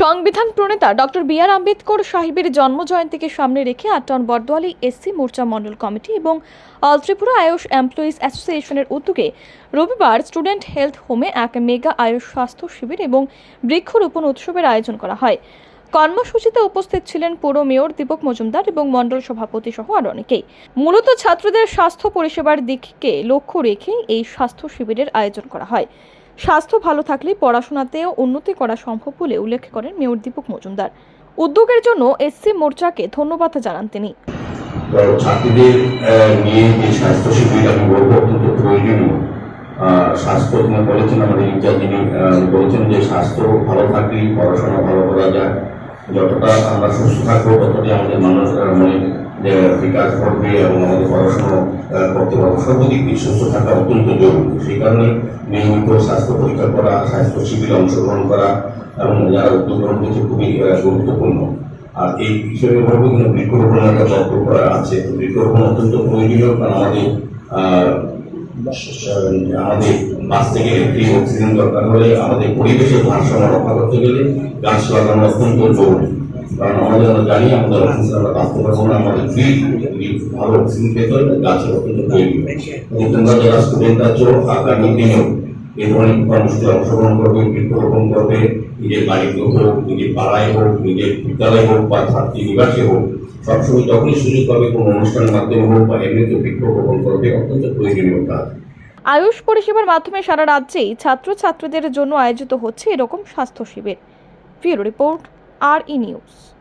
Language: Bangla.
সংবিধান প্রণেতা ডক্টর বি আর আম্বেদকর সাহেবের জন্ম জয়ন্তীকে সামনে রেখে আটটাউন বর্দোয়ালি এসসি মোর্চা মণ্ডল কমিটি এবং অল ত্রিপুরা আয়ুষ এমপ্লয়িজ অ্যাসোসিয়েশনের উদ্যোগে রবিবার স্টুডেন্ট হেলথ হোমে এক মেগা আয়ুষ স্বাস্থ্য শিবির এবং বৃক্ষরোপণ উৎসবের আয়োজন করা হয়। কর্মসূচিতে উপস্থিত ছিলেন পৌর মেয়র দীপক মজুমদার এবং মণ্ডল সভাপতি সহ আরও অনেকেই। মূলত ছাত্রদের স্বাস্থ্য পরিষেবার দিককে লক্ষ্য রেখে এই স্বাস্থ্য শিবিরের আয়োজন করা হয়। স্বাস্থ্য ভালো থাকলে পড়াশোনাতেও উন্নতি করা সম্ভব বলে উল্লেখ করেন মেয়র দীপক মজুমদার। উদ্যোগের জন্য এসসি মোর্চাকে ধন্যবাদ জানান তিনি। ছাত্রীদের নিয়ে যে স্বাস্থ্য শিবির আমি বলব, অত্যন্ত প্রয়োজনীয়। স্বাস্থ্য তিনি বলেছেন আমাদের বলেছেন যে স্বাস্থ্য ভালো থাকলেই পড়াশোনা ভালো করা যায়। যতটা আমরা সুস্থ থাকব, ততটাই আমাদের মানুষ মনে যে বিকাশ ঘটবে এবং আমাদের পড়াশোনা করতে পারব। সর্বদিক দিয়ে সুস্থ থাকা অত্যন্ত জরুরি। সেই কারণে নিয়মিত স্বাস্থ্য পরীক্ষা করা, স্বাস্থ্য শিবিরে অংশগ্রহণ করা এবং যারা উদ্যোগ গ্রহণ করছে খুবই গুরুত্বপূর্ণ। আর এই বিষয়ে বলব কিন্তু বৃক্ষরোপণের একটা তত্ত্ব করা আছে। বৃক্ষরোপণ অত্যন্ত প্রয়োজনীয় কারণ আমাদের আমাদের বাঁচতে গেলে ফ্রি অক্সিজেন দরকার হলে আমাদের পরিবেশের ভারসাম্য রক্ষা করতে গেলে গাছ লাগানো অত্যন্ত জরুরি। কারণ হোক সবসময় যখনই সুযোগ পাবে অনুষ্ঠানের মাধ্যমে হোক বা এমনিতে করবে, অত্যন্ত আয়ুষ পরিষেবার মাধ্যমে সারা রাজ্যেই ছাত্রছাত্রীদের জন্য আয়োজিত হচ্ছে এরকম স্বাস্থ্য শিবির। Bureau report. are in use.